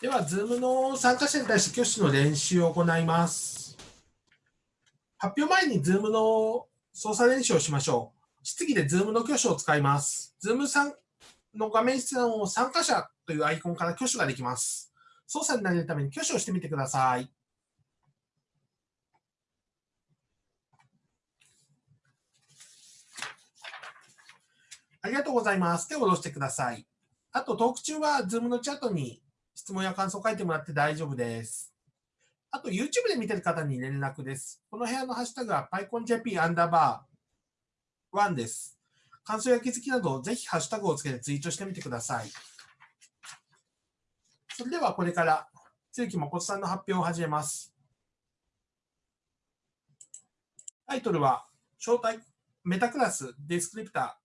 では、Zoom の参加者に対して挙手の練習を行います。発表前に Zoom の操作練習をしましょう。質疑で Zoom の挙手を使います。Zoom さんの画面出演を参加者というアイコンから挙手ができます。操作になれるために挙手をしてみてください。ありがとうございます。手を下ろしてください。あと、トーク中は Zoom のチャットに質問や感想を書いてもらって大丈夫です。あと、YouTube で見てる方に連絡です。この部屋のハッシュタグは PyConJP アンダーバー1です。感想や気づきなど、ぜひハッシュタグをつけてツイートしてみてください。それではこれから、露木誠さんの発表を始めます。タイトルは、招待メタクラスディスクリプタ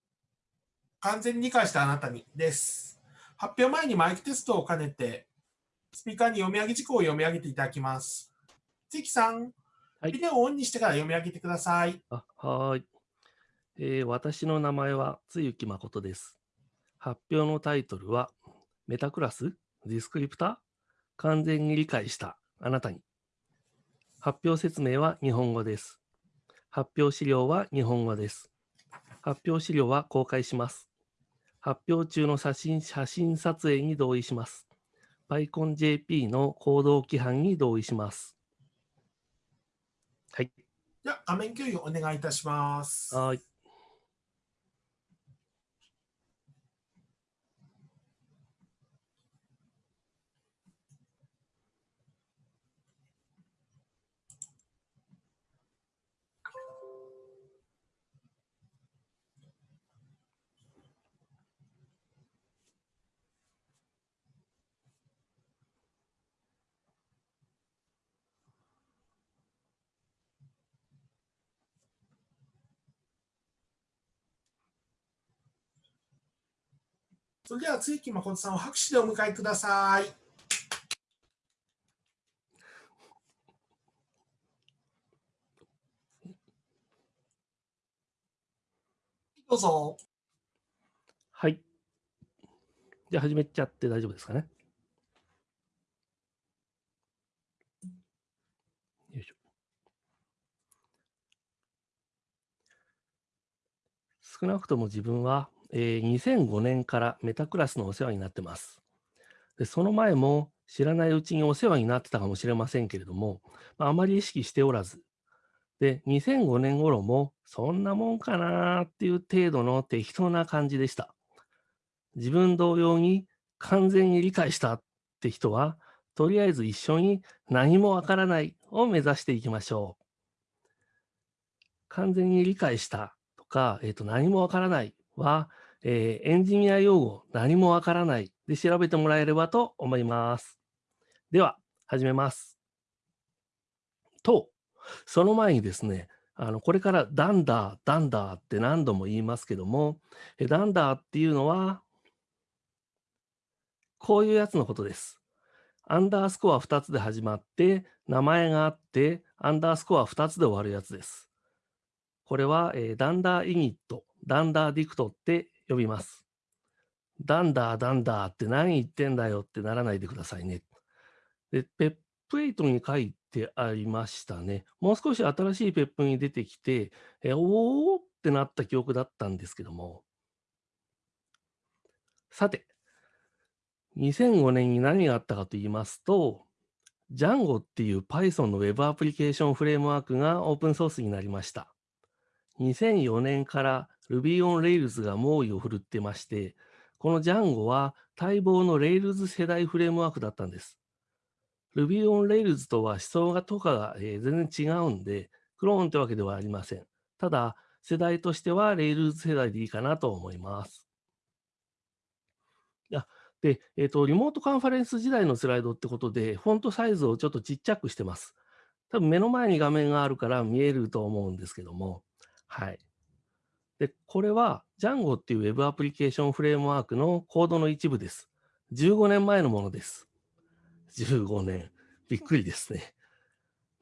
ー完全に理解したあなたにです。発表前にマイクテストを兼ねて、スピーカーに読み上げ事項を読み上げていただきます。関さん、はいビデオをオンにしてから読み上げてください。あはーい、えー私の名前はつゆき誠です。発表のタイトルは、メタクラス？ディスクリプター？完全に理解したあなたに。発表説明は日本語です。発表資料は日本語です。発表資料は公開します。発表中の写真写真撮影に同意します。PyConJP の行動規範に同意します。はい。では、画面共有お願いいたします。はーい。それでは、露木誠さんを拍手でお迎えください。どうぞ。はい。じゃあ始めちゃって大丈夫ですかね。よいしょ。少なくとも自分は、えー2005年からメタクラスのお世話になってます。でその前も知らないうちにお世話になってたかもしれませんけれども、まあ、あまり意識しておらず、で、2005年頃もそんなもんかなっていう程度の適当な感じでした。自分同様に完全に理解したって人は、とりあえず一緒に何もわからないを目指していきましょう。完全に理解したとか、えっ、と、何もわからないは、えーエンジニア用語何もわからないで調べてもらえればと思います。では、始めます。と、その前にですね、あのこれからダンダー、ダンダーって何度も言いますけども、えダンダーっていうのは、こういうやつのことです。アンダースコア2つで始まって、名前があって、アンダースコア2つで終わるやつです。これは、えーダンダーイニット、ダンダーディクトって呼びます。ダンダー、ダンダーって何言ってんだよってならないでくださいね。で、ペップ8に書いてありましたね。もう少し新しいペップに出てきて、えおーってなった記憶だったんですけども。さて、2005年に何があったかと言いますと、Django っていう Python の Web アプリケーションフレームワークがオープンソースになりました。2004年から Ruby on Rails が猛威を振るってまして、この Django は待望の Rails 世代フレームワークだったんです。Ruby on Rails とは思想がとかが、えー全然違うんで、クローンってわけではありません。ただ、世代としては Rails 世代でいいかなと思います。あで、えっ、と、リモートカンファレンス時代のスライドってことで、フォントサイズをちょっとちっちゃくしてます。多分目の前に画面があるから見えると思うんですけども、はい。で、これは Django っていう Web アプリケーションフレームワークのコードの一部です。15年前のものです。15年。びっくりですね。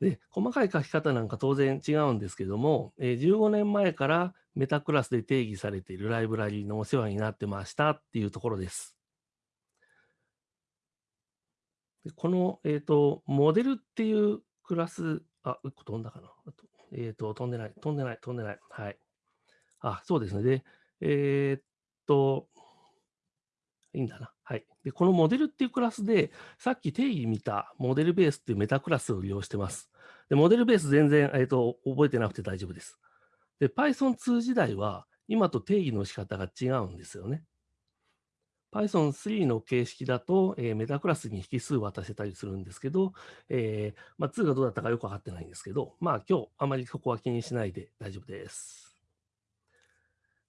で、細かい書き方なんか当然違うんですけども、えー15年前からメタクラスで定義されているライブラリのお世話になってましたっていうところです。でこの、えっ、と、モデルっていうクラス、あ、1個飛んだかな。あとえっ、と、飛んでない、飛んでない、飛んでない。はい。あ、そうですね。で、えーっと、いいんだな。はい。で、このモデルっていうクラスで、さっき定義見たモデルベースっていうメタクラスを利用してます。で、モデルベース全然、えーっと、覚えてなくて大丈夫です。で、Python2 時代は、今と定義の仕方が違うんですよね。Python3 の形式だと、えーメタクラスに引数渡せたりするんですけど、えーまあ、2がどうだったかよくわかってないんですけど、まあ今日あまりそこは気にしないで大丈夫です。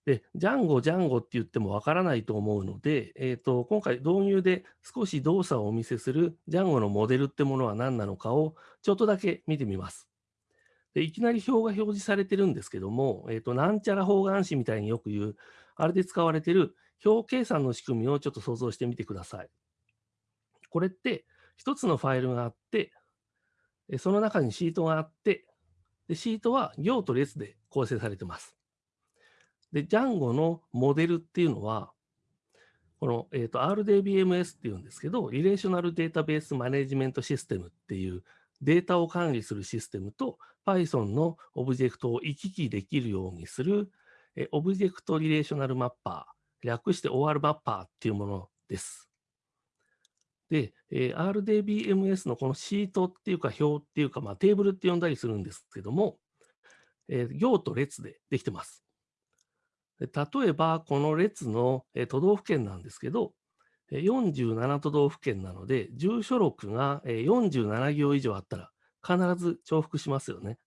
で、ジャンゴ、ジャンゴって言ってもわからないと思うので、えーと、今回導入で少し動作をお見せするジャンゴのモデルってものは何なのかをちょっとだけ見てみます。でいきなり表が表示されてるんですけども、えーと、なんちゃら方眼紙みたいによく言う、あれで使われてる表計算の仕組みをちょっと想像してみてください。これって一つのファイルがあって、その中にシートがあって、でシートは行と列で構成されてます。で、Django のモデルっていうのは、この、えーと RDBMS っていうんですけど、リレーショナルデータベースマネジメントシステムっていうデータを管理するシステムと Python のオブジェクトを行き来できるようにするえ object relational mapper、略して OR マッパーっていうものです。で、えー RDBMS のこのシートっていうか表っていうか、まあ、テーブルって呼んだりするんですけども、えー行と列でできてます。例えば、この列の、えー都道府県なんですけど、47都道府県なので、住所録が、47行以上あったら必ず重複しますよね。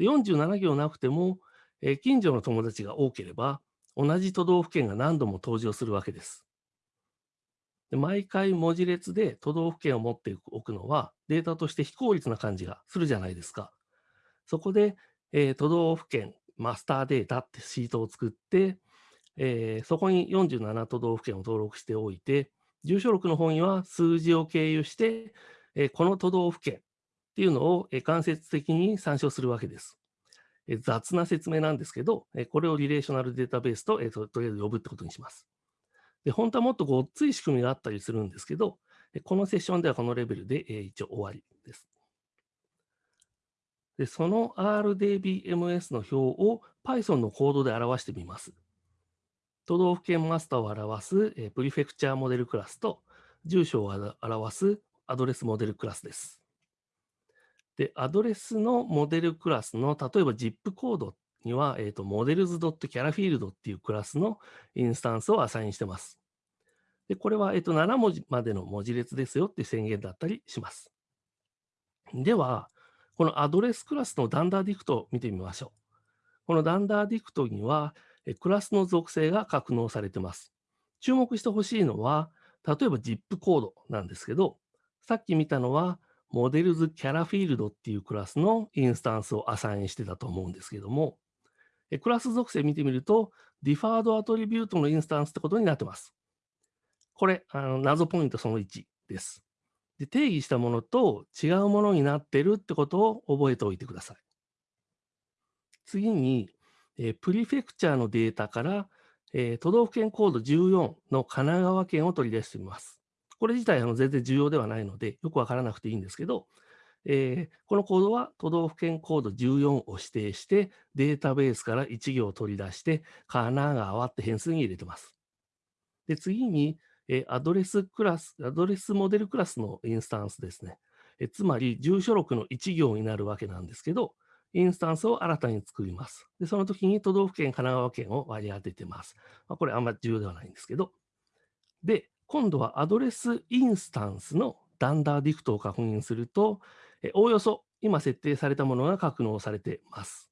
47行なくても、近所の友達が多ければ、同じ都道府県が何度も登場するわけです。で毎回文字列で都道府県を持っておくのはデータとして非効率な感じがするじゃないですか。そこで、えー都道府県マスターデータってシートを作って、えーそこに47都道府県を登録しておいて、住所録の方には数字を経由して、えーこの都道府県っていうのを、え間接的に参照するわけです。え雑な説明なんですけど、えこれをリレーショナルデータベースと,、えーととりあえず呼ぶってことにします。で、本当はもっとごっつい仕組みがあったりするんですけど、このセッションではこのレベルで、えー一応終わりです。で、その RDBMS の表を Python のコードで表してみます。都道府県マスターを表す、えプリフェクチャーモデルクラスと、住所を表すアドレスモデルクラスです。で、アドレスのモデルクラスの、例えば ZIP コードには、えーと、models.carafield っていうクラスのインスタンスをアサインしてます。で、これは、えーと、7文字までの文字列ですよって宣言だったりします。では、このアドレスクラスの dunder dict を見てみましょう。この dunder dict には、クラスの属性が格納されてます。注目してほしいのは、例えば ZIP コードなんですけど、さっき見たのは、 models.CharField っていうクラスのインスタンスをアサインしてたと思うんですけども、クラス属性見てみると、 DeferredAttribute のインスタンスってことになってます。これ、あの謎ポイントその1です。で定義したものと違うものになってるってことを覚えておいてください。次に、えプリフェクチャーのデータから、え都道府県コード14の神奈川県を取り出してみます。これ自体あの全然重要ではないので、よくわからなくていいんですけど、えーこのコードは都道府県コード14を指定して、データベースから1行取り出して、神奈川って変数に入れてます。で、次に、えーアドレスクラス、アドレスモデルクラスのインスタンスですね。えつまり、住所録の1行になるわけなんですけど、インスタンスを新たに作ります。で、その時に都道府県、神奈川県を割り当ててます。まあ、これあんまり重要ではないんですけど。で、今度はアドレスインスタンスの dunder dict を確認すると、おおよそ今設定されたものが格納されてます。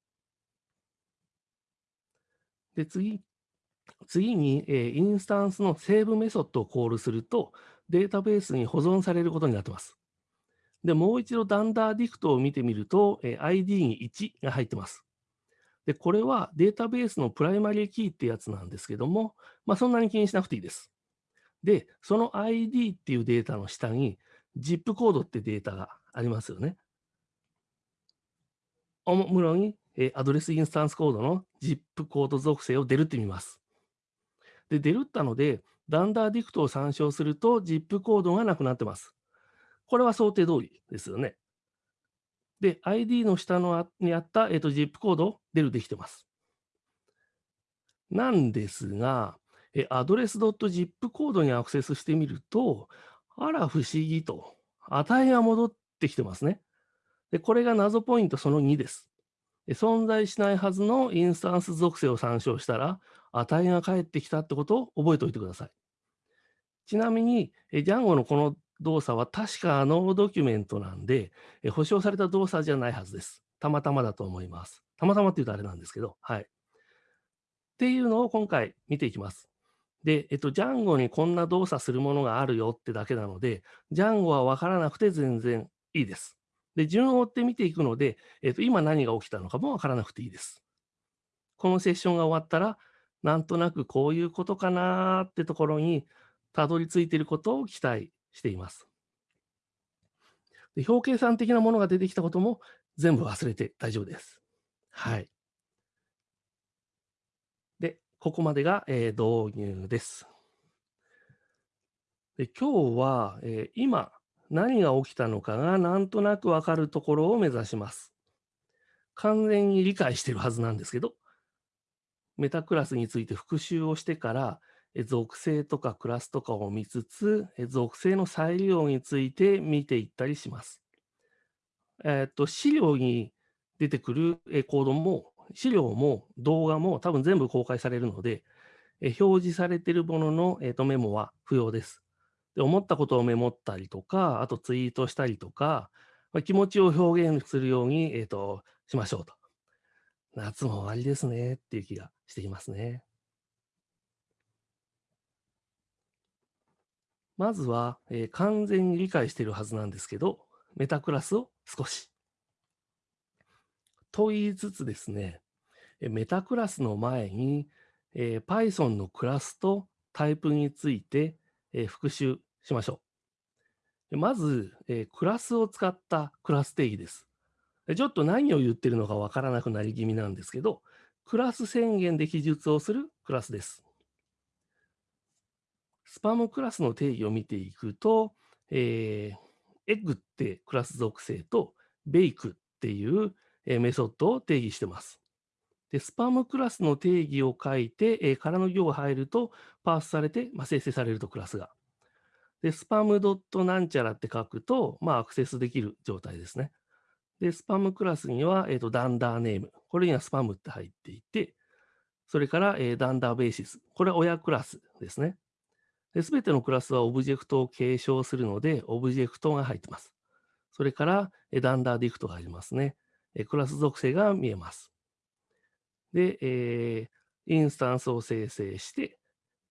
で、次、次に、えインスタンスの save メソッドをコールすると、データベースに保存されることになってます。で、もう一度 dunder dict を見てみると、え ID に1が入ってます。で、これはデータベースのプライマリーキーってやつなんですけども、まあ、そんなに気にしなくていいです。で、その ID っていうデータの下に ZIP コードってデータがありますよね。おもむろに、えーアドレスインスタンスコードの ZIP コード属性を del ってみます。で、 del ったので、ダンダーディクトを参照すると ZIP コードがなくなってます。これは想定通りですよね。で、ID の下のあにあった、えっと、ZIP コード出るできてます。なんですが、えアドレス .zip コードにアクセスしてみると、あら不思議と、値が戻ってきてますね。で、これが謎ポイントその2です。存在しないはずのインスタンス属性を参照したら、値が返ってきたってことを覚えておいてください。ちなみに、え Django のこの動作は確かノードキュメントなんで、え保証された動作じゃないはずです。たまたまだと思います。たまたまって言うとあれなんですけど、はい。っていうのを今回見ていきます。で、えっと、Django にこんな動作するものがあるよってだけなので、Django は分からなくて全然いいです。で、順を追って見ていくので、えっと、今何が起きたのかも分からなくていいです。このセッションが終わったら、なんとなくこういうことかなーってところにたどり着いていることを期待しています。で表計算的なものが出てきたことも全部忘れて大丈夫です。はい。ここまでが、えー、導入です。で今日は、えー、今何が起きたのかがなんとなくわかるところを目指します。完全に理解してるはずなんですけど、メタクラスについて復習をしてから、属性とかクラスとかを見つつ、属性の再利用について見ていったりします。えっ、と、資料に出てくるコードも、資料も動画も多分全部公開されるので、え表示されているものの、えー、とメモは不要です。で。思ったことをメモったりとか、あとツイートしたりとか、まあ、気持ちを表現するように、えーとしましょうと。夏も終わりですねっていう気がしていますね。まずは、えー、完全に理解しているはずなんですけど、メタクラスを少し。と言いつつですね、メタクラスの前に、えー、Python のクラスとタイプについて、え、復習しましょう。まず、え、クラスを使ったクラス定義です。ちょっと何を言ってるのかわからなくなり気味なんですけど、クラス宣言で記述をするクラスです。スパムクラスの定義を見ていくと、えー、エッグってクラス属性と、ベイクっていうメソッドを定義してます。で、スパムクラスの定義を書いて、えー、空の行が入ると、パースされて、まあ、生成されるとクラスが。で、スパムドットなんちゃらって書くと、まあ、アクセスできる状態ですね。で、スパムクラスには、えーと、 dunder name。これにはスパムって入っていて、それから、えー、 dunder bases。これは親クラスですね。すべてのクラスはオブジェクトを継承するので、オブジェクトが入ってます。それから、 dunder dict がありますね。クラス属性が見えます。で、えー、インスタンスを生成して、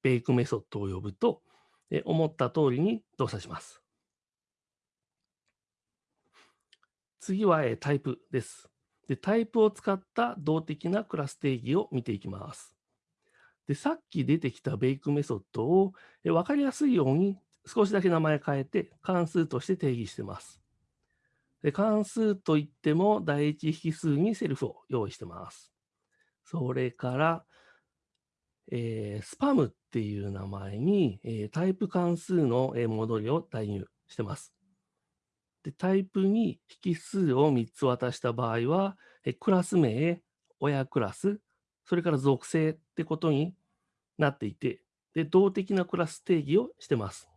bake メソッドを呼ぶと、え思った通りに動作します。次は、えタイプです。で。タイプを使った動的なクラス定義を見ていきます。で、さっき出てきた bake メソッドを分かりやすいように少しだけ名前変えて関数として定義してます。で関数といっても第一引数にセルフを用意してます。それから、えー、スパムっていう名前に、えー、タイプ関数の戻りを代入してます。でタイプに引数を3つ渡した場合は、えクラス名、親クラス、それから属性ってことになっていて、で、動的なクラス定義をしてます。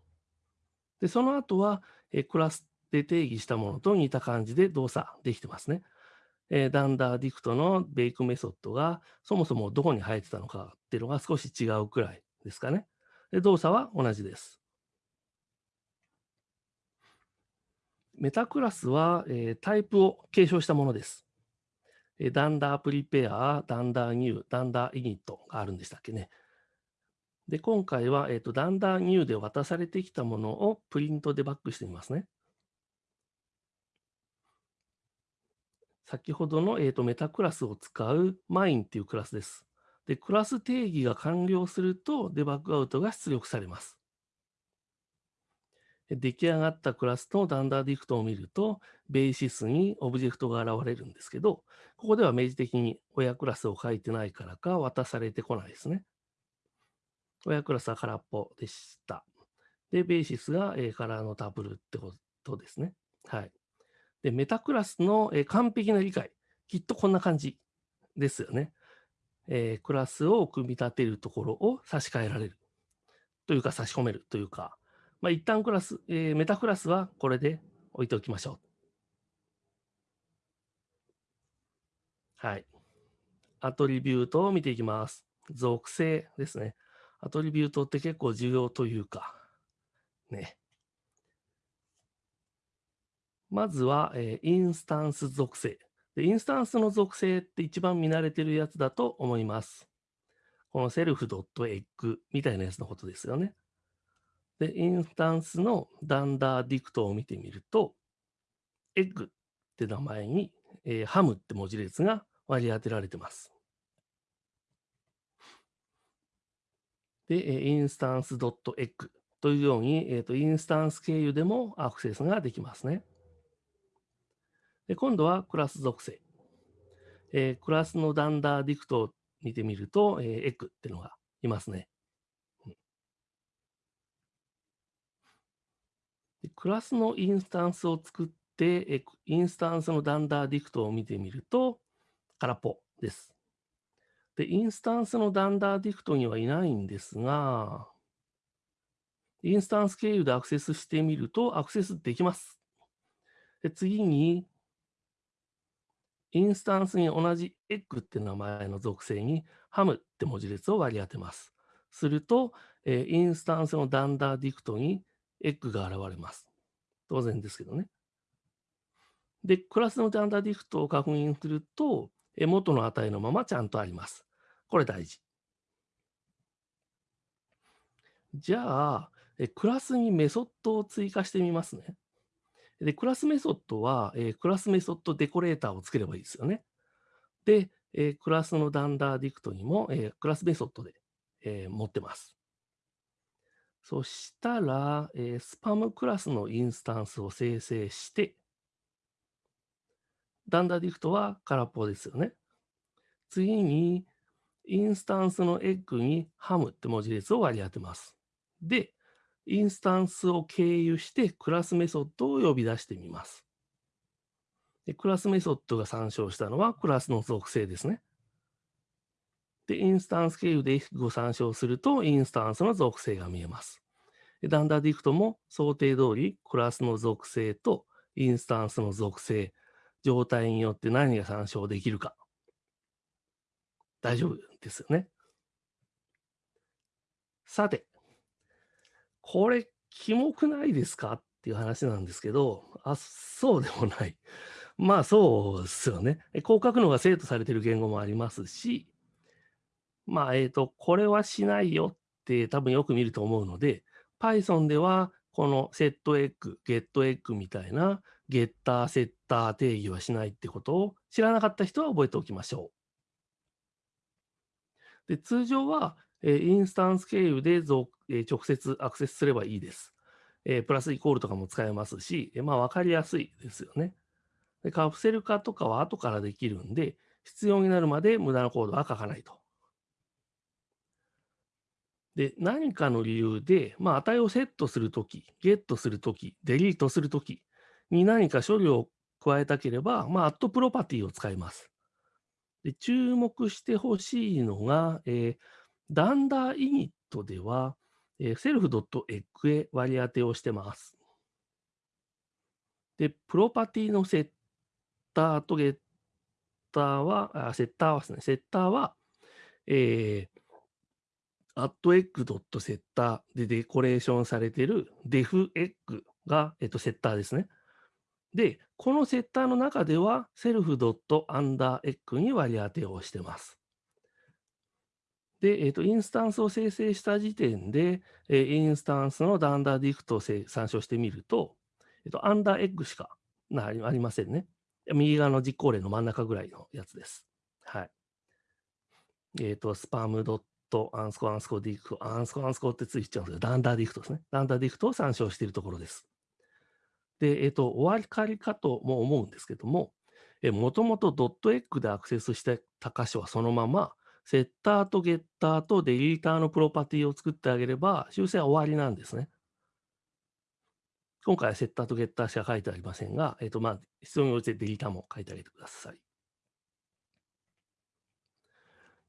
で、その後は、えクラスで定義したものと似た感じで動作できてますね。えー、 dunder dict の bake メソッドがそもそもどこに入ってたのかっていうのが少し違うくらいですかね。で動作は同じです。メタクラスは、えー、タイプを継承したものです。 dunder prepare、dunder new、dunder init があるんでしたっけね。で、今回は、えーと、 dunder new で渡されてきたものをプリントデバッグしてみますね。先ほどの、えーと、メタクラスを使う mine っていうクラスです。で、クラス定義が完了するとデバッグアウトが出力されます。出来上がったクラスと dunder dict を見ると、 bases にオブジェクトが現れるんですけど、ここでは明示的に親クラスを書いてないからか渡されてこないですね。親クラスは空っぽでした。で、ベーシスが、えー、カラーのタブルってことですね。はい。で、メタクラスの、え完璧な理解、きっとこんな感じですよね。えークラスを組み立てるところを差し替えられるというか差し込めるというか、まあ、一旦クラス、えーメタクラスはこれで置いておきましょう。はい。アトリビュートを見ていきます。属性ですね。アトリビュートって結構重要というか、ね。まずは、えーインスタンス属性で。インスタンスの属性って一番見慣れてるやつだと思います。このセルフ .egg みたいなやつのことですよね。で、インスタンスのダンダーディクトを見てみると、エッグって名前に、えーハムって文字列が割り当てられてます。で、インスタンス .egg というように、えーと、インスタンス経由でもアクセスができますね。で、今度はクラス属性。えークラスのダンダーディクトを見てみると、えーエッグっていうのがいますね。クラスのインスタンスを作って、えインスタンスの dunder dict を見てみると、空っぽです。で、インスタンスの dunder dict にはいないんですが、インスタンス経由でアクセスしてみると、アクセスできます。で次に、インスタンスに同じエッグって名前の属性にハムって文字列を割り当てます。すると、えーインスタンスの dunder dict にエッグが現れます。当然ですけどね。で、クラスの dunder dict を確認すると、えー元の値のままちゃんとあります。これ大事。じゃあ、えクラスにメソッドを追加してみますね。で、クラスメソッドは、えークラスメソッドデコレーターを作ればいいですよね。で、えークラスの dunder dict にも、えークラスメソッドで、え持ってます。そしたら、えスパムクラスのインスタンスを生成して、 dunder dict は空っぽですよね。次に、インスタンスのエッグにハムって文字列を割り当てます。で、インスタンスを経由してクラスメソッドを呼び出してみます。でクラスメソッドが参照したのはクラスの属性ですね。で、インスタンス経由で if を参照すると、インスタンスの属性が見えます。 dunder dict も想定通り、クラスの属性とインスタンスの属性、状態によって何が参照できるか。大丈夫ですよね。さて、これ、キモくないですか？っていう話なんですけど、あ、そうでもない。まあそうですよね。えこう書くのが生徒されてる言語もありますし、まあ、えっ、と、これはしないよって多分よく見ると思うので、Python ではこの setEgg、getEgg みたいなゲッター、セッター定義はしないってことを知らなかった人は覚えておきましょう。で通常は、えインスタンス経由でぞえ直接アクセスすればいいです。えプラスイコールとかも使えますし、えまあ分かりやすいですよね。でカプセル化とかは後からできるんで、必要になるまで無駄なコードは書かないと。で、何かの理由で、まあ、値をセットするとき、ゲットするとき、デリートするときに何か処理を加えたければ、まあ、アットプロパティを使います。で注目してほしいのが、えーダンダーイニットでは、えー、セルフ .egg へ割り当てをしてます。で、プロパティのセッターとゲッターは、あセッターはですね、セッターは、えー、アットエッグ .setter でデコレーションされている defEgg が、えっと、セッターですね。で、このセッターの中では、セルフ .underegg に割り当てをしてます。で、えっと、インスタンスを生成した時点で、えーインスタンスの dunder dict を参照してみると、えっと、アンダーエッグしかなありませんね。右側の実行例の真ん中ぐらいのやつです。はい。えっ、と、スパムドットアンスコアンスコ dict、アンスコアンスコってついちゃうんですけど、 dunder dict ですね。 dunder dict を参照しているところです。で、えっ、と、終わりかとも思うんですけども、もともとドットエッグでアクセスしてた箇所はそのまま、セッターとゲッターとデリーターのプロパティを作ってあげれば、修正は終わりなんですね。今回はセッターとゲッターしか書いてありませんが、えっ、と、まあ、必要に応じてデリーターも書いてあげてください。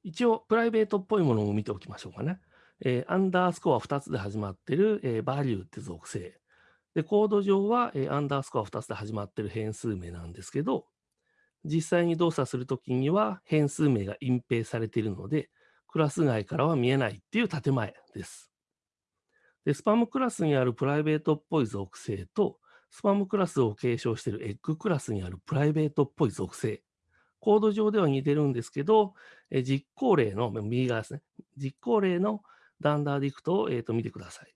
一応、プライベートっぽいものを見ておきましょうかね。えーアンダースコア2つで始まってる、えー、バリューって属性。で、コード上は、えーアンダースコア2つで始まってる変数名なんですけど、実際に動作するときには変数名が隠蔽されているので、クラス外からは見えないっていう建前です。で、スパムクラスにあるプライベートっぽい属性と、スパムクラスを継承しているエッグクラスにあるプライベートっぽい属性。コード上では似てるんですけど、え実行例の、右側ですね。実行例のダンダーディクトを、えーと見てください。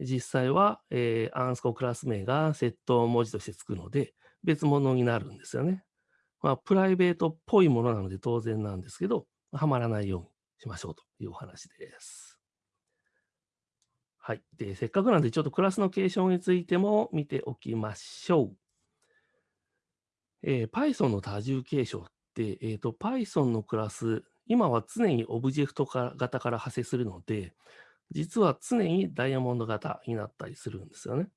実際は、えーアンスコクラス名がセット文字としてつくので、別物になるんですよね。まあ、プライベートっぽいものなので当然なんですけど、はまらないようにしましょうというお話です。はい。で、せっかくなんで、ちょっとクラスの継承についても見ておきましょう。えー Python の多重継承って、えーと、Python のクラス、今は常にオブジェクト型から派生するので、実は常にダイヤモンド型になったりするんですよね。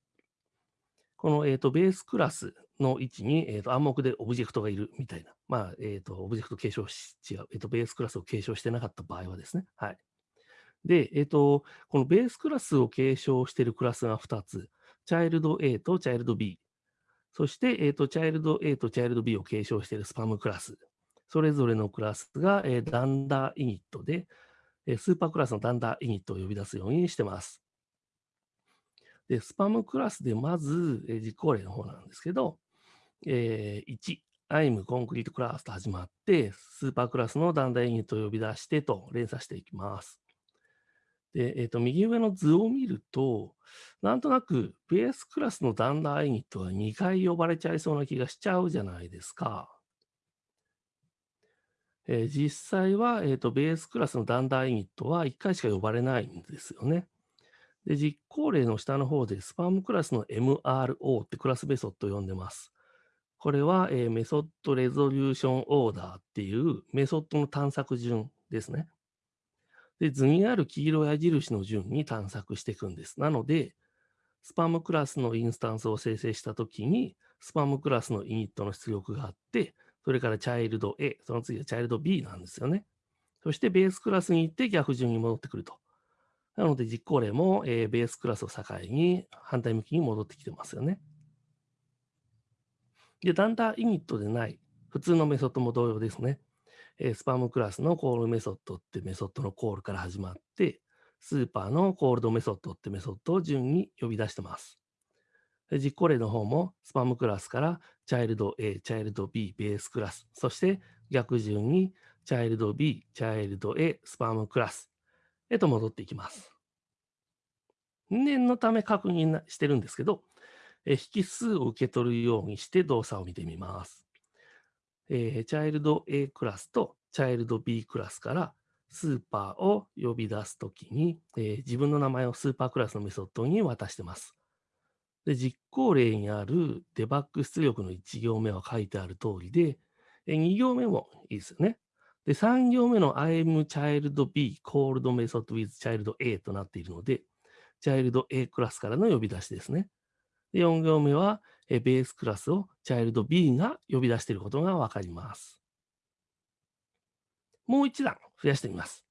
この、えーとベースクラスの位置に、えーと暗黙でオブジェクトがいるみたいな。まあ、えーとオブジェクト継承し、違う、えーとベースクラスを継承してなかった場合はですね。はい。で、えっ、と、このベースクラスを継承しているクラスが2つ。チャイルド A とチャイルド B。そして、えっ、と、チャイルド A とチャイルド B を継承しているスパムクラス。それぞれのクラスが、え dunder init で、えスーパークラスのダンダーイニットを呼び出すようにしてます。で、スパムクラスでまず、え実行例の方なんですけど、えー1、I'm concrete class と始まって、スーパークラスのダンダーイニットを呼び出してと連鎖していきます。で、えっ、と、右上の図を見ると、なんとなくベースクラスのダンダーイニットが2回呼ばれちゃいそうな気がしちゃうじゃないですか。えー実際は、えーと、ベースクラスのダンダーイニットは1回しか呼ばれないんですよね。で、実行例の下の方でスパムクラスの MRO ってクラスメソッドを呼んでます。これは、えーメソッドレゾリューションオーダーっていうメソッドの探索順ですね。で、図にある黄色矢印の順に探索していくんです。なので、スパムクラスのインスタンスを生成したときに、スパムクラスのイニットの出力があって、それからチャイルド A、その次はチャイルド B なんですよね。そしてベースクラスに行って逆順に戻ってくると。なので実行例も、えーベースクラスを境に反対向きに戻ってきてますよね。で、 dunder init でない普通のメソッドも同様ですね。えスパムクラスの call method ってメソッドのコールから始まって、スーパーの call method ってメソッドを順に呼び出してます。で実行例の方もスパムクラスからチャイルド A、チャイルド B、ベースクラス、そして逆順にチャイルド B、チャイルド A、スパムクラスへと戻っていきます。念のため確認してるんですけど、引数を受け取るようにして動作を見てみます。えーチャイルド A クラスとチャイルド B クラスからスーパーを呼び出すときに、えー自分の名前をスーパークラスのメソッドに渡してます。で、実行例にあるデバッグ出力の1行目は書いてある通りで、え2行目もいいですよね。で、3行目の I'm child B called method with child A となっているので、child A クラスからの呼び出しですね。で、4行目は、えベースクラスを child B が呼び出していることがわかります。もう一段増やしてみます。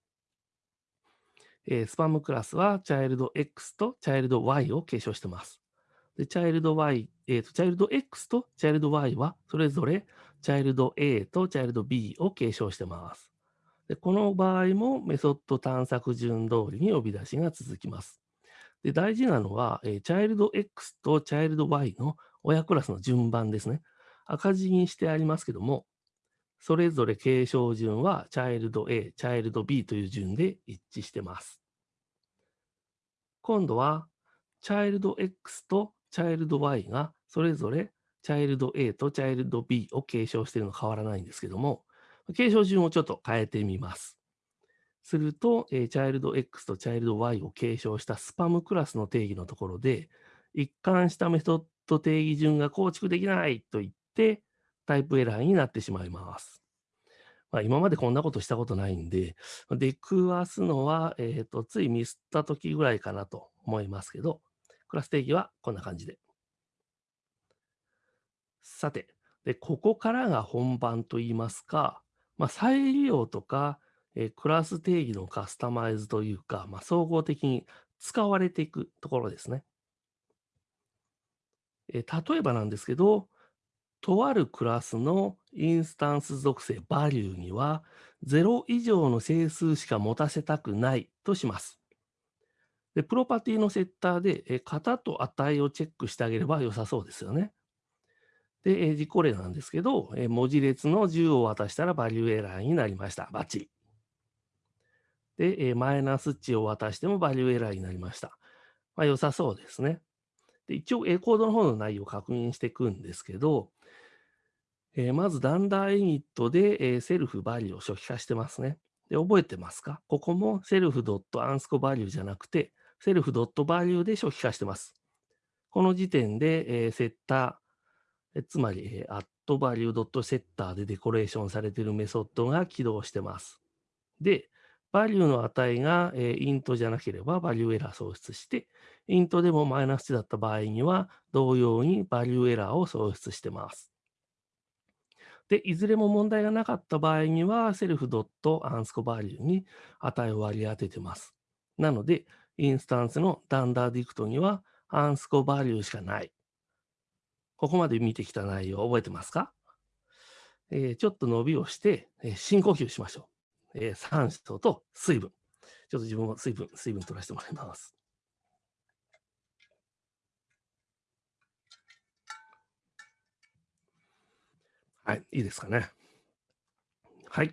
えースパムクラスは child X と child Y を継承してます。で、child Y、えーと、child X と child Y はそれぞれ child A と child B を継承してます。で、この場合もメソッド探索順通りに呼び出しが続きます。で、大事なのは、えー、child X と child Y の親クラスの順番ですね。赤字にしてありますけども、それぞれ継承順は child A、child B という順で一致してます。今度は child X と child Y がそれぞれ child A と child B を継承しているの変わらないんですけども、継承順をちょっと変えてみます。すると、えー、child X と child Y を継承したスパムクラスの定義のところで、一貫したメソッド定義順が構築できないと言って、タイプエラーになってしまいます。まあ、今までこんなことしたことないんで、出くわすのは、えーと、ついミスった時ぐらいかなと思いますけど、クラス定義はこんな感じでさて、でここからが本番といいますか、まあ、再利用とか、えークラス定義のカスタマイズというか、まあ、総合的に使われていくところですね。えー例えばなんですけど、とあるクラスのインスタンス属性 value には0以上の整数しか持たせたくないとします。で、プロパティのセッターで、え型と値をチェックしてあげれば良さそうですよね。で、え実行例なんですけど、え文字列の10を渡したらバリューエラーになりました。バッチリ。で、えマイナス値を渡してもバリューエラーになりました。まあ、良さそうですね。で一応、えコードの方の内容を確認していくんですけど、えーまず、 dunder init で、え self value を初期化してますね。で、覚えてますか？ここも self dot アンスコ value じゃなくて、 self dot value で初期化してます。この時点で、えーセッター、えつまり、えー、 at value dot setter でデコレーションされているメソッドが起動してます。で、 value の値が、えー int じゃなければ value error 送出して、 int でもマイナス値だった場合には、同様に value error を送出してます。で、いずれも問題がなかった場合には、セルフドットアンスコバリューに値を割り当ててます。なので、インスタンスのダンダーディクトにはアンスコバリューしかない。ここまで見てきた内容覚えてますか、えーちょっと伸びをして、えー深呼吸しましょう。えー酸素と水分。ちょっと自分も水分、水分取らせてもらいます。はい、いいですかね。はい。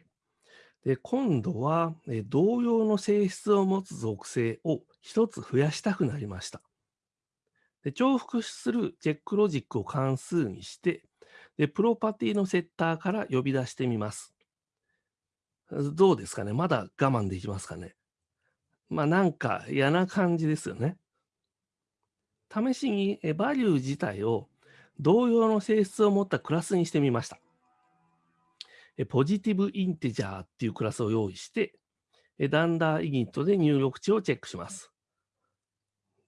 で、今度は、えー同様の性質を持つ属性を一つ増やしたくなりました。で重複するチェックロジックを関数にして、で、プロパティのセッターから呼び出してみます。どうですかね？まだ我慢できますかね？まあなんか嫌な感じですよね。試しにバリュー自体を同様の性質を持ったクラスにしてみました。ポジティブインテジャーっていうクラスを用意して、えダンダーイニットで入力値をチェックします。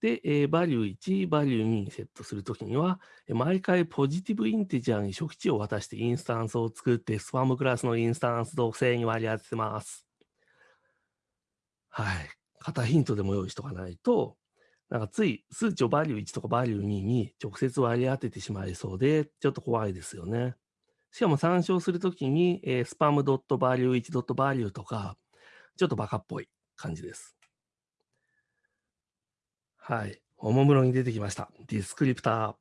で、えーバリュー1、バリュー2にセットするときには、え毎回ポジティブインテジャーに初期値を渡してインスタンスを作って、スパムクラスのインスタンス属性に割り当ててます。はい。型ヒントでも用意しとかないと、なんかつい数値をバリュー1とかバリュー2に直接割り当ててしまいそうで、ちょっと怖いですよね。しかも参照するときに、えー、スパムドットバリュー1ドットバリューとか、ちょっとバカっぽい感じです。はい。おもむろに出てきました。ディスクリプター。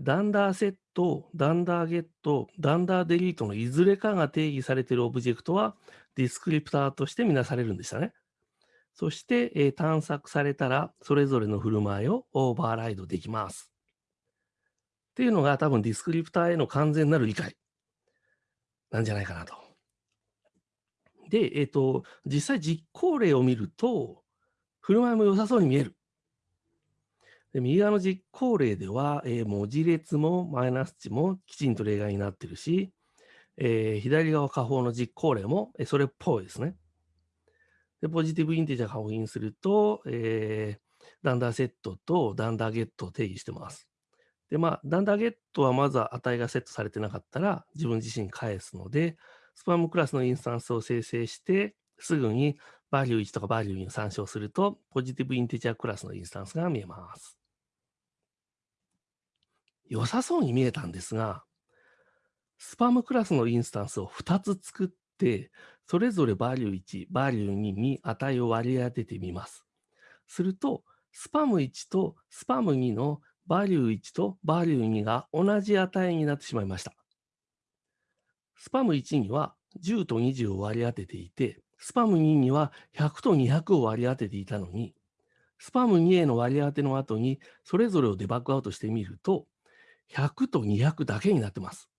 ダンダーセット、ダンダーゲット、ダンダーデリートのいずれかが定義されているオブジェクトはディスクリプターとしてみなされるんでしたね。そして、えー探索されたら、それぞれの振る舞いをオーバーライドできます。っていうのが多分ディスクリプターへの完全なる理解なんじゃないかなと。で、えっ、と、実際実行例を見ると、振る舞いも良さそうに見える。で右側の実行例では、えー文字列もマイナス値もきちんと例外になってるし、えー左側下方の実行例も、えーそれっぽいですね。で、ポジティブインテジャー確認すると、えーダンダーセットとダンダーゲットを定義してます。で、まあ、ダンダーゲットはまずは値がセットされてなかったら自分自身返すので、スパムクラスのインスタンスを生成して、すぐにバリュー1とかバリュー2を参照すると、ポジティブインテジャークラスのインスタンスが見えます。良さそうに見えたんですが、スパムクラスのインスタンスを2つ作って、それぞれバリュー1、バリュー2に値を割り当ててみます。すると、スパム1とスパム2のバリュー1とバリュー2が同じ値になってしまいました。スパム1には10と20を割り当てていて、スパム2には100と200を割り当てていたのに、スパム2への割り当ての後にそれぞれをデバッグアウトしてみると、100と200だけになってます。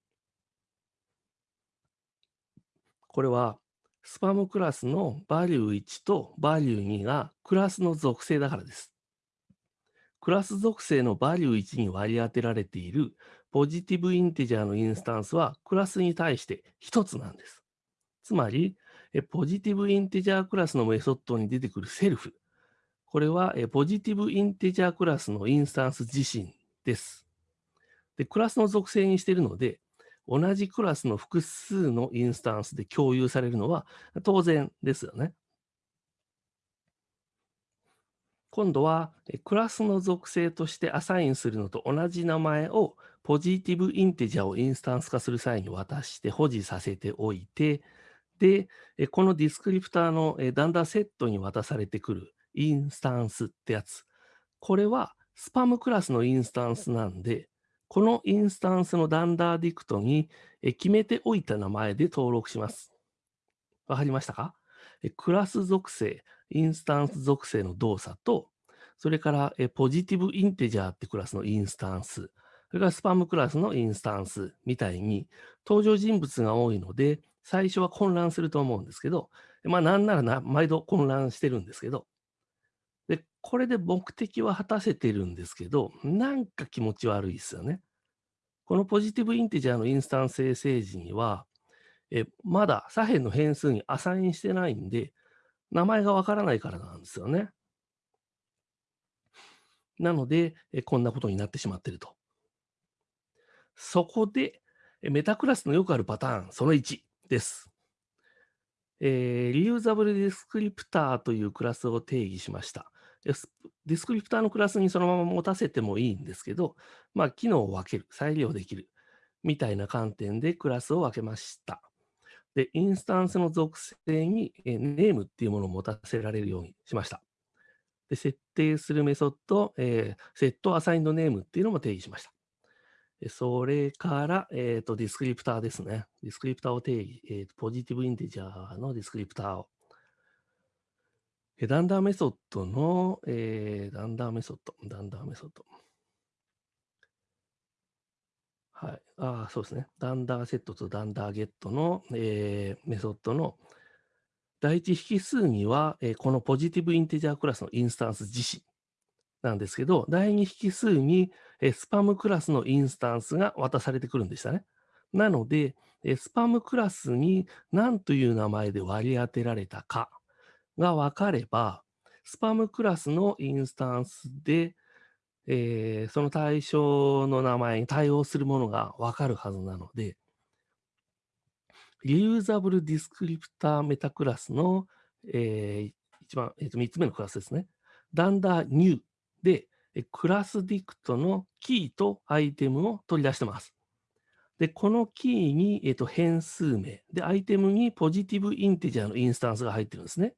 これは、スパムクラスのバリュー1とバリュー2がクラスの属性だからです。クラス属性のバリュー1に割り当てられているポジティブインテジャーのインスタンスはクラスに対して1つなんです。つまり、えポジティブインテジャークラスのメソッドに出てくるセルフ。これはえポジティブインテジャークラスのインスタンス自身です。で、クラスの属性にしているので、同じクラスの複数のインスタンスで共有されるのは当然ですよね。今度は、クラスの属性としてアサインするのと同じ名前をポジティブインテジャーをインスタンス化する際に渡して保持させておいて、で、このディスクリプターの dunder set に渡されてくるインスタンスってやつ。これはスパムクラスのインスタンスなんで、このインスタンスの dunder dict に決めておいた名前で登録します。わかりましたか？クラス属性、インスタンス属性の動作と、それから Positive Integer ってクラスのインスタンス、それからスパムクラスのインスタンスみたいに登場人物が多いので、最初は混乱すると思うんですけど、まあなんならな毎度混乱してるんですけど、で、これで目的は果たせてるんですけど、なんか気持ち悪いですよね。このポジティブインテジャーのインスタンス生成時には、えまだ左辺の変数にアサインしてないんで、名前がわからないからなんですよね。なので、えこんなことになってしまってると。そこで、メタクラスのよくあるパターン、その1です。えー、リユーザブルディスクリプターというクラスを定義しました。ディスクリプターのクラスにそのまま持たせてもいいんですけど、まあ、機能を分ける、再利用できる、みたいな観点でクラスを分けました。で、インスタンスの属性に、えネームっていうものを持たせられるようにしました。で設定するメソッド、えー、セットアサインドネームっていうのも定義しました。それから、えっ、ー、と、ディスクリプターですね。ディスクリプターを定義、えー、 Positive Integer のディスクリプターを。 dunder メソッドの、えー、 dunder メソッド、 dunder メソッド。はい。ああ、そうですね。 dunder set と dunder get の、えー、メソッドの第一引数には、えー、この Positive Integer クラスのインスタンス自身なんですけど、第二引数に、え、スパムクラスのインスタンスが渡されてくるんでしたね。なので、え、スパムクラスに何という名前で割り当てられたかが分かれば、スパムクラスのインスタンスで、えー、その対象の名前に対応するものが分かるはずなので、リユーザブルディスクリプターメタクラスの、えー、一番、えー、と3つ目のクラスですね。 dunder new で、クラス dict のキーとアイテムを取り出してます。で、このキーに、えー、と変数名、で、アイテムに Positive Integer のインスタンスが入ってるんですね。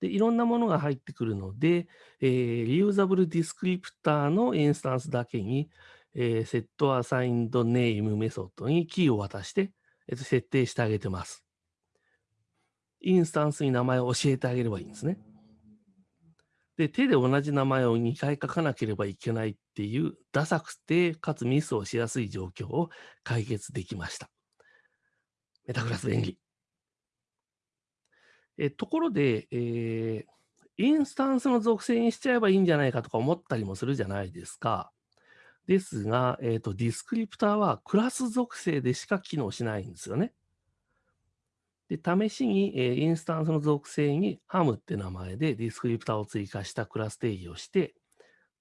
で、いろんなものが入ってくるので、えー、 Reusable Descriptor のインスタンスだけに、えー、 set assigned name メソッドにキーを渡して、えー、と設定してあげてます。インスタンスに名前を教えてあげればいいんですね。で、手で同じ名前を2回書かなければいけないっていう、ダサくて、かつミスをしやすい状況を解決できました。メタクラス便利。えところで、えー、インスタンスの属性にしちゃえばいいんじゃないかとか思ったりもするじゃないですか。ですが、えーと、ディスクリプターはクラス属性でしか機能しないんですよね。で試しに、え、インスタンスの属性にハムって名前でディスクリプターを追加したクラス定義をして、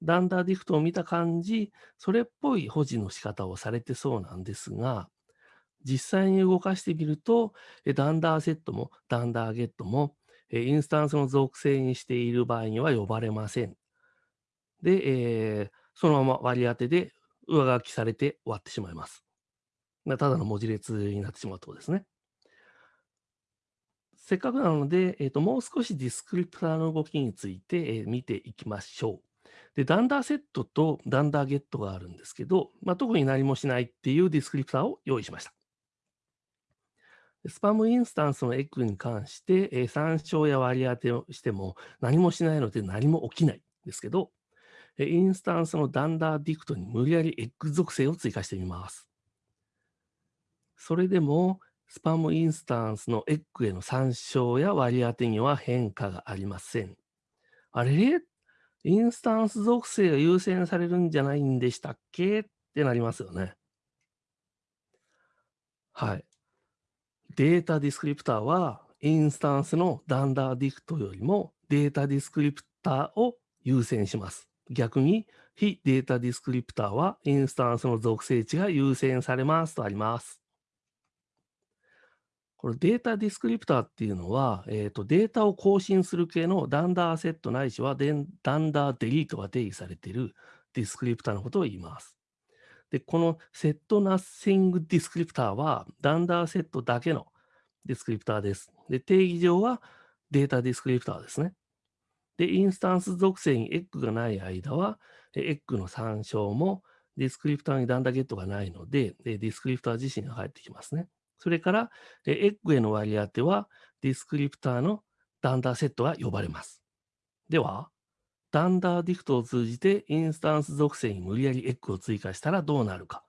ダンダーディフトを見た感じ、それっぽい保持の仕方をされてそうなんですが、実際に動かしてみると、ダンダーセットもダンダーゲットも、インスタンスの属性にしている場合には呼ばれません。で、えー、そのまま割り当てで上書きされて終わってしまいます。ただの文字列になってしまうとですね。せっかくなので、えーと、もう少しディスクリプターの動きについて、えー、見ていきましょう。で、ダンダーセットとダンダーゲットがあるんですけど、まあ、特に何もしないっていうディスクリプターを用意しました。スパムインスタンスのエッグに関して、えー、参照や割り当てをしても何もしないので何も起きないんですけど、えインスタンスの dunder dict に無理やりエッグ属性を追加してみます。それでも、スパムインスタンスのエッグへの参照や割り当てには変化がありません。あれ？インスタンス属性が優先されるんじゃないんでしたっけ？ってなりますよね。はい。データディスクリプターは、インスタンスの dunder dict よりもデータディスクリプターを優先します。逆に、非データディスクリプターはインスタンスの属性値が優先されますとあります。これデータディスクリプターっていうのは、えーと、データを更新する系のダンダーセットないしはダンダーデリートが定義されているディスクリプターのことを言います。で、このセットナッシングディスクリプターはダンダーセットだけのディスクリプターです。で、定義上はデータディスクリプターですね。で、インスタンス属性にエッグがない間は、エッグの参照もディスクリプターに dunder get がないので、ディスクリプター自身が返ってきますね。それから、エッグへの割り当ては、ディスクリプターの dunder set が呼ばれます。では、 dunder dict を通じてインスタンス属性に無理やりエッグを追加したらどうなるか。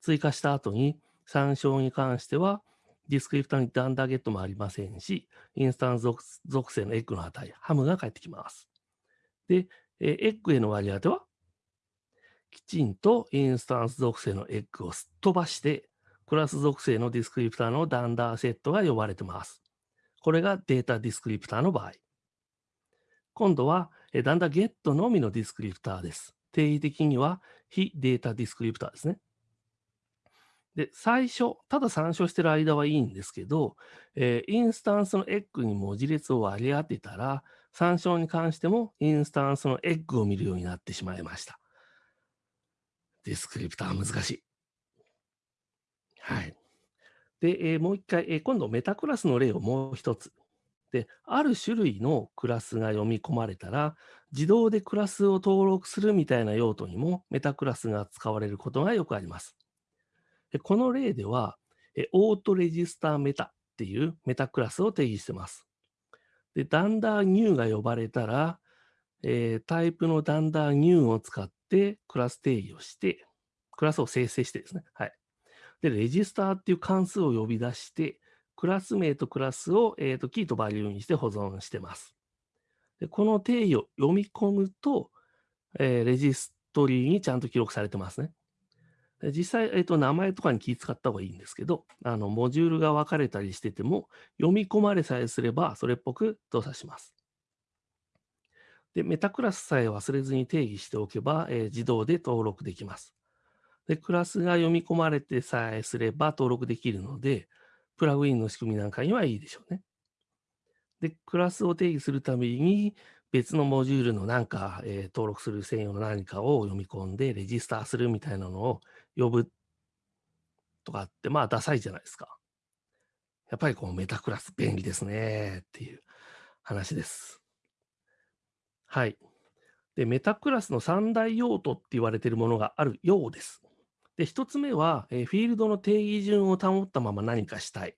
追加した後に参照に関しては、ディスクリプターに dunder get もありませんし、インスタンス属性のエッグの値、ハムが返ってきます。で、エッグへの割り当ては、きちんとインスタンス属性のエッグをすっ飛ばして、クラス属性のディスクリプターの dunder set が呼ばれてます。これがデータディスクリプターの場合。今度は、 dunder get のみのディスクリプターです。定義的には非データディスクリプターですね。で、最初、ただ参照してる間はいいんですけど、えー、インスタンスのエッグに文字列を割り当てたら、参照に関してもインスタンスのエッグを見るようになってしまいました。ディスクリプター難しい。はい。で、えー、もう一回、えー、今度メタクラスの例をもう一つ。で、ある種類のクラスが読み込まれたら、自動でクラスを登録するみたいな用途にもメタクラスが使われることがよくあります。でこの例では、えオートレジスターメタっていうメタクラスを定義してます。で、ダンダーニューが呼ばれたら、えー、タイプのダンダーニューを使ってクラス定義をして、クラスを生成してですね。はい。で、レジスターっていう関数を呼び出して、クラス名とクラスを、えーと、キーとバリューにして保存してます。でこの定義を読み込むと、えー、レジストリーにちゃんと記録されてますね。で実際、えーと、名前とかに気使った方がいいんですけど、あのモジュールが分かれたりしてても、読み込まれさえすれば、それっぽく動作します。で、メタクラスさえ忘れずに定義しておけば、えー、自動で登録できます。で、クラスが読み込まれてさえすれば登録できるので、プラグインの仕組みなんかにはいいでしょうね。で、クラスを定義するために、別のモジュールのなんか、えー、登録する専用の何かを読み込んで、レジスターするみたいなのを呼ぶとかって、まあ、ダサいじゃないですか。やっぱりこう、メタクラス便利ですねっていう話です。はい。で、メタクラスの三大用途って言われているものがあるようです。で、1つ目は、え、フィールドの定義順を保ったまま何かしたい。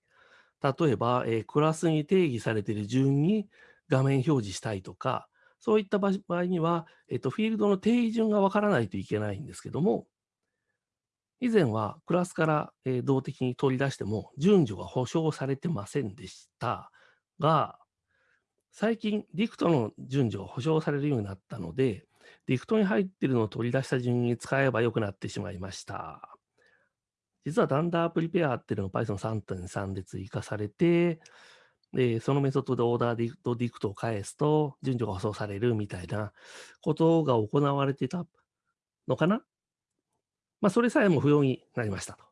例えば、え、クラスに定義されている順に画面表示したいとか、そういった場合には、えっと、フィールドの定義順がわからないといけないんですけども、以前はクラスから、え、動的に取り出しても順序が保証されてませんでしたが、最近、ディクトの順序が保証されるようになったので、ディクトに入っているのを取り出した順に使えばよくなってしまいました。実は dunder prepare っていうのが Python 3.3で追加されて、でそのメソッドで ordered dict dict を返すと順序が保証されるみたいなことが行われてたのかなまあ、それさえも不要になりましたと。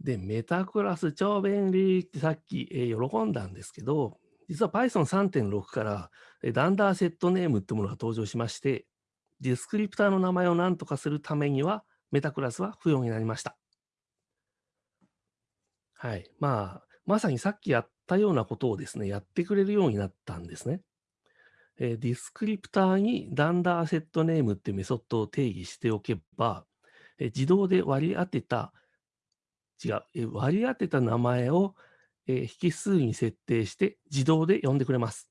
で、メタクラス超便利ってさっき、えー、喜んだんですけど、実は Python 3.6から dunder set name ってものが登場しまして、ディスクリプターの名前を何とかするためには、メタクラスは不要になりました。はい。まあ、まさにさっきやったようなことをですね、やってくれるようになったんですね。え、ディスクリプターにダンダーセットネームっていうメソッドを定義しておけば、え、自動で割り当てた、違う、え、割り当てた名前をえ引数に設定して自動で呼んでくれます。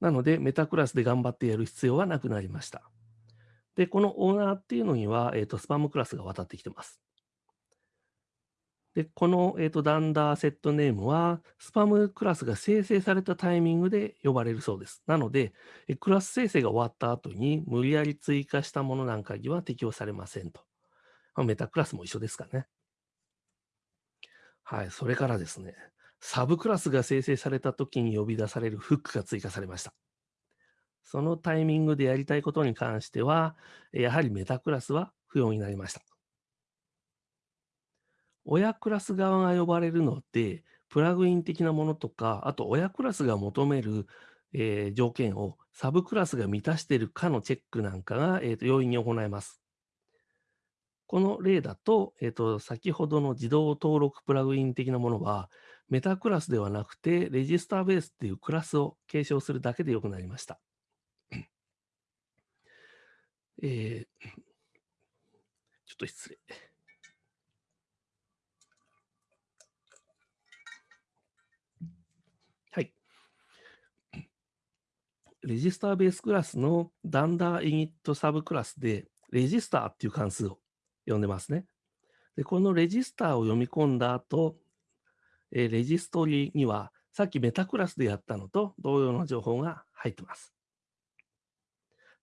なので、メタクラスで頑張ってやる必要はなくなりました。で、このオーナーっていうのには、えーと、スパムクラスが渡ってきてます。で、この、えーと、ダンダーセットネームは、スパムクラスが生成されたタイミングで呼ばれるそうです。なので、えクラス生成が終わった後に無理やり追加したものなんかには適用されませんと。ま、メタクラスも一緒ですかね。はい、それからですね、サブクラスが生成された時に呼び出されるフックが追加されました。そのタイミングでやりたいことに関しては、やはりメタクラスは不要になりました。親クラス側が呼ばれるので、プラグイン的なものとか、あと親クラスが求める、えー、条件をサブクラスが満たしているかのチェックなんかが、えーと、容易に行えます。この例だと、えーと、先ほどの自動登録プラグイン的なものは、メタクラスではなくて、レジスターベースっていうクラスを継承するだけでよくなりました。えー、ちょっと失礼。はい。レジスターベースクラスのダンダーイニットサブクラスで、レジスターっていう関数を呼んでますね。で、このレジスターを読み込んだ後、えレジストリには、さっきメタクラスでやったのと同様の情報が入ってます。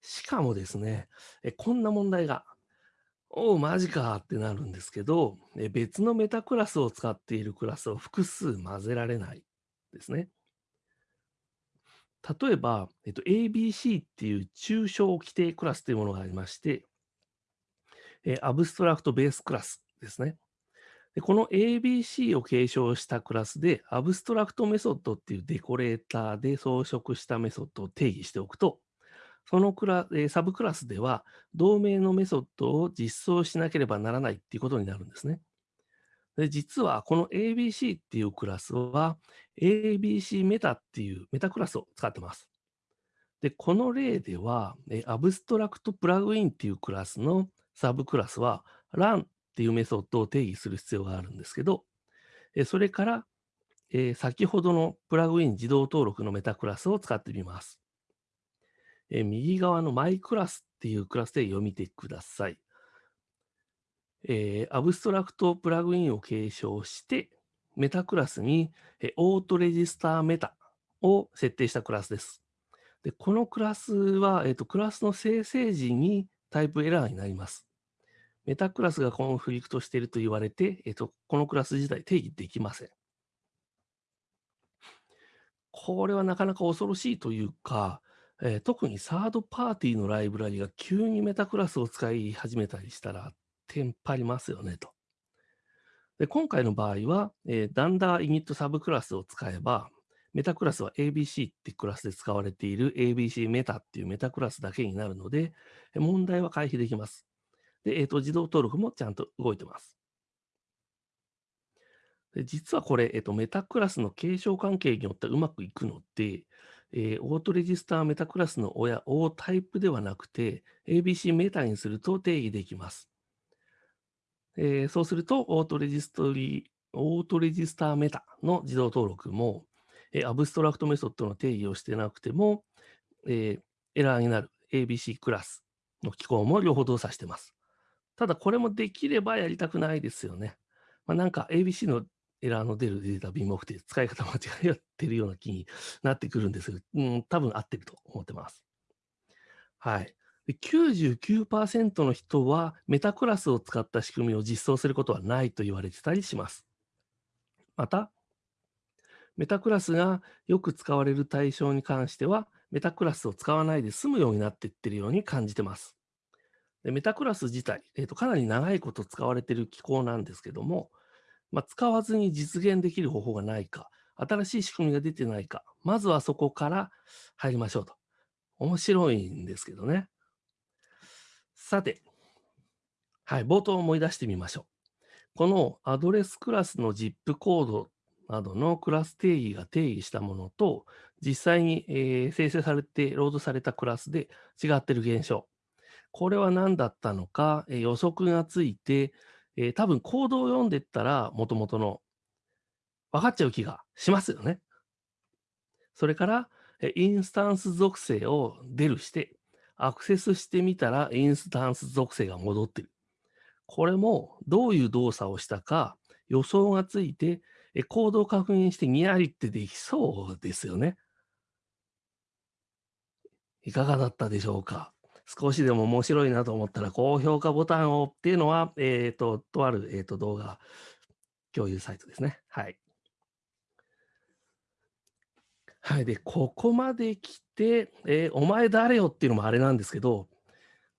しかもですね、えこんな問題が、おお、マジかってなるんですけど、え別のメタクラスを使っているクラスを複数混ぜられないですね。例えば、えっと、ABC っていう抽象規定クラスというものがありまして、え Abstract Base Class ですね。でこの ABC を継承したクラスで、 abstract method っていうデコレーターで装飾したメソッドを定義しておくと、そのクラ、えサブクラスでは、同名のメソッドを実装しなければならないっていうことになるんですね。で実は、この ABC っていうクラスは、ABC メタっていうメタクラスを使ってます。で、この例では、アブストラクトプラグインっていうクラスのサブクラスは、run っていうメソッドを定義する必要があるんですけど、それから、え先ほどのプラグイン自動登録のメタクラスを使ってみます。え右側のマイクラスっていうクラスで読みてください。え、アブストラクトプラグインを継承して、メタクラスに、えオートレジスターメタを設定したクラスです。でこのクラスは、えーと、クラスの生成時にタイプエラーになります。メタクラスがコンフリクトしていると言われて、えーと、このクラス自体定義できません。これはなかなか恐ろしいというか、えー、特にサードパーティーのライブラリが急にメタクラスを使い始めたりしたら、テンパりますよねと。で今回の場合は、えー、ダンダーイニットサブクラスを使えば、メタクラスは ABC ってクラスで使われている ABC メタっていうメタクラスだけになるので、問題は回避できます。で、えーと、自動登録もちゃんと動いてます。で実はこれ、えーと、メタクラスの継承関係によってうまくいくので、えー、オートレジスターメタクラスの親、O タイプではなくて、ABC メタにすると定義できます。えー、そうすると、 auto registry、Auto Register Meta の自動登録も、え、 abstract method の定義をしてなくても、え、エラーになる ABC クラスの機構も両方動作してます。ただ、これもできればやりたくないですよね。まあ、なんか ABC のエラーの出るデータビームオフで使い方間違ってるような気になってくるんですが、うん、多分合ってると思ってます。はい。99%の人はメタクラスを使った仕組みを実装することはないと言われてたりします。また、メタクラスがよく使われる対象に関しては、メタクラスを使わないで済むようになっていってるように感じてます。でメタクラス自体、えーと、かなり長いこと使われている機構なんですけども、まあ、使わずに実現できる方法がないか、新しい仕組みが出てないか、まずはそこから入りましょうと。面白いんですけどね。さて、はい、冒頭思い出してみましょう。このアドレスクラスの ZIP コードなどのクラス定義が定義したものと、実際に、えー、生成されて、ロードされたクラスで違っている現象。これは何だったのか、え、予測がついて、え、多分コードを読んでったら、もともとの分かっちゃう気がしますよね。それから、インスタンス属性をデルして、アクセスしてみたらインスタンス属性が戻ってる。これもどういう動作をしたか予想がついて、えコードを確認してニヤリってできそうですよね。いかがだったでしょうか少しでも面白いなと思ったら、高評価ボタンをっていうのは、えっ、ー、と、とある、えーと、動画共有サイトですね。はい。はい。で、ここまで来て、えーお前誰よっていうのもあれなんですけど、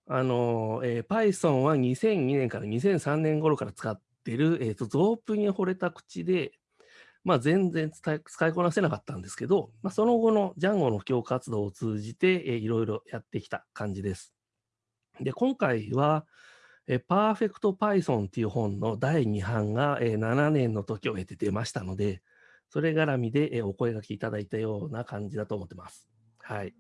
あの、えー Python は2002年から2003年頃から使ってる、えーと、ゾープに惚れた口で、まあ、全然使いこなせなかったんですけど、まあ、その後の Django の布教活動を通じて、えーいろいろやってきた感じです。で、今回は、えー、Perfect Python っていう本の第2版が、えー7年の時を経て出ましたので、それ絡みで、えーお声掛けいただいたような感じだと思ってます。はい。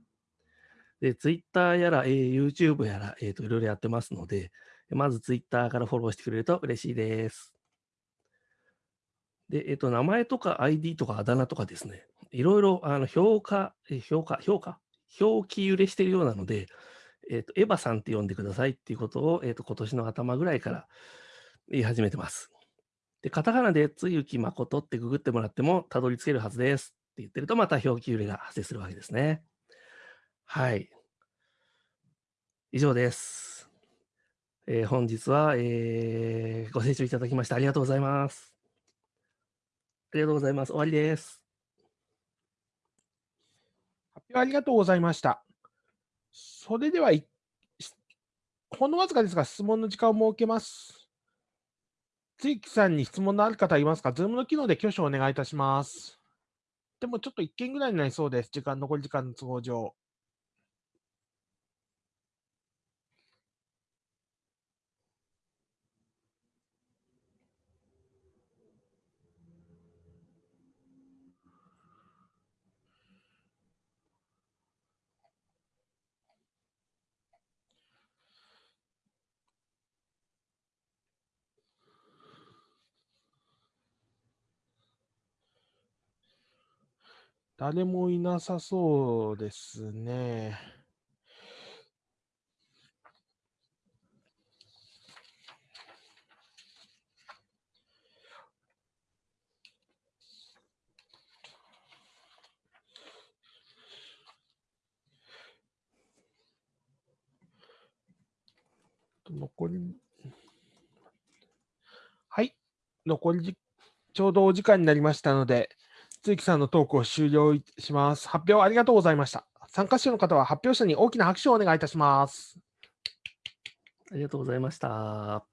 で、Twitter やら、えー YouTube やら、えーと、いろいろやってますので、まず Twitter からフォローしてくれると嬉しいです。で、えっ、と、名前とか ID とかあだ名とかですね、いろいろ、あの、評価、評価、評価表記揺れしてるようなので、えっ、と、エヴァさんって呼んでくださいっていうことを、えっ、と、今年の頭ぐらいから言い始めてます。で、カタカナでつゆきまことってググってもらってもたどり着けるはずですって言ってると、また表記揺れが発生するわけですね。はい。以上です。えー本日は、えーご清聴いただきましてありがとうございます。ありがとうございます。終わりです。発表ありがとうございました。それでは、ほんのわずかですが質問の時間を設けます。つゆきさんに質問のある方いますか ?Zoom の機能で挙手をお願いいたします。でもちょっと1件ぐらいになりそうです。時間、残り時間の都合上。誰もいなさそうですね。残り、はい、残りちょうどお時間になりましたので、つゆきさんのトークを終了します。発表ありがとうございました。参加者の方は発表者に大きな拍手をお願いいたします。ありがとうございました。